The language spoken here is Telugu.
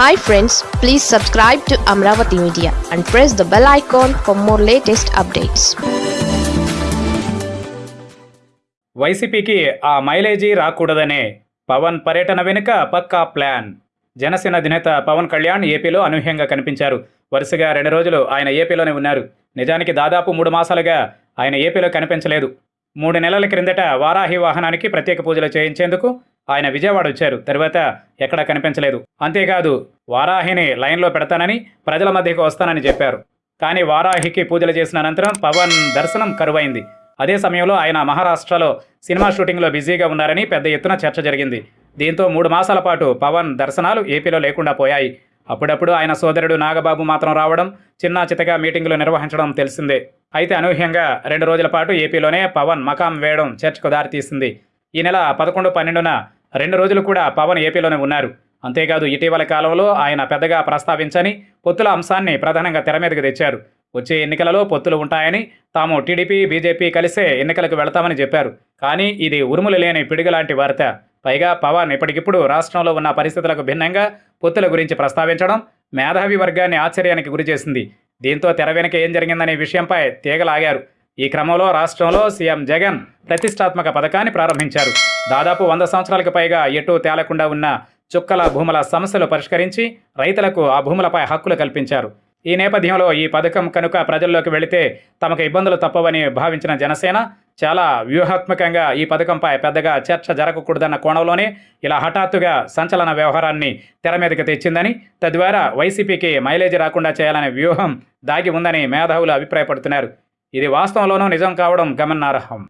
Hi friends please subscribe to Amaravati media and press the bell icon for more latest updates వైసీపీకి ఆ మైలేజీ రాకూడదనే పవన్ పర్యటన వెనుక పక్కా ప్లాన్. జనసేన అధినేత పవన్ కళ్యాణ్ ఏపీలో అనూహ్యంగా కనిపించారు. వరుసగా రెండు రోజులు ఆయన ఏపీలోనే ఉన్నారు. నిజానికి దాదాపు మూడు మాసాలుగా ఆయన ఏపీలో కనిపించలేదు. మూడు నెలల క్రిందట వారాహి వాహనానికి ప్రత్యేక పూజలు చేయించేందుకు ఆయన విజయవాడ వచ్చారు. తర్వాత ఎక్కడా కనిపించలేదు. అంతేకాదు వారాహిని లైన్లో పెడతానని ప్రజల మధ్యకు వస్తానని చెప్పారు. కానీ వారాహికి పూజలు చేసిన అనంతరం పవన్ దర్శనం కరువైంది. అదే సమయంలో ఆయన మహారాష్ట్రలో సినిమా షూటింగ్లో బిజీగా ఉన్నారని పెద్ద ఎత్తున చర్చ జరిగింది. దీంతో మూడు మాసాల పాటు పవన్ దర్శనాలు ఏపీలో లేకుండా పోయాయి. అప్పుడప్పుడు ఆయన సోదరుడు నాగబాబు మాత్రం రావడం చిన్న చితగా మీటింగులు నిర్వహించడం తెలిసిందే. అయితే అనూహ్యంగా రెండు రోజుల పాటు ఏపీలోనే పవన్ మకాం వేయడం చర్చకు దారితీసింది. ఈ నెల పదకొండు పన్నెండున రెండు రోజులు కూడా పవన్ ఏపీలోనే ఉన్నారు. అంతేకాదు ఇటీవల కాలంలో ఆయన పెద్దగా ప్రస్తావించని పొత్తుల అంశాన్ని ప్రధానంగా తెర మీదకు తెచ్చారు. వచ్చే ఎన్నికలలో పొత్తులు ఉంటాయని తాము టీడీపీ బీజేపీ కలిసే ఎన్నికలకు వెళతామని చెప్పారు. కానీ ఇది ఉరుములు లేని పిడుగులాంటి వార్త. పైగా పవన్ ఇప్పటికిప్పుడు రాష్ట్రంలో ఉన్న పరిస్థితులకు భిన్నంగా పొత్తుల గురించి ప్రస్తావించడం మేధావి వర్గాన్ని ఆశ్చర్యానికి గురిచేసింది. దీంతో తెర వెనుక ఏం జరిగిందనే విషయంపై తీగలాగారు. ఈ క్రమంలో రాష్ట్రంలో సీఎం జగన్ ప్రతిష్టాత్మక పథకాన్ని ప్రారంభించారు. దాదాపు వంద సంవత్సరాలకు పైగా ఎటు తేలకుండా ఉన్న చుక్కల భూముల సమస్యలు పరిష్కరించి రైతులకు ఆ భూములపై హక్కులు కల్పించారు. ఈ నేపథ్యంలో ఈ పథకం కనుక ప్రజల్లోకి వెళితే తమకు ఇబ్బందులు తప్పవని భావించిన జనసేన చాలా వ్యూహాత్మకంగా ఈ పథకంపై పెద్దగా చర్చ జరగకూడదన్న కోణంలోనే ఇలా హఠాత్తుగా సంచలన వ్యవహారాన్ని తెర మీదకి తెచ్చిందని తద్వారా వైసీపీకి మైలేజ్ రాకుండా చేయాలనే వ్యూహం దాగి ఉందని మేధావులు అభిప్రాయపడుతున్నారు. ఇది వాస్తవంలోనూ నిజం కావడం గమనార్హం.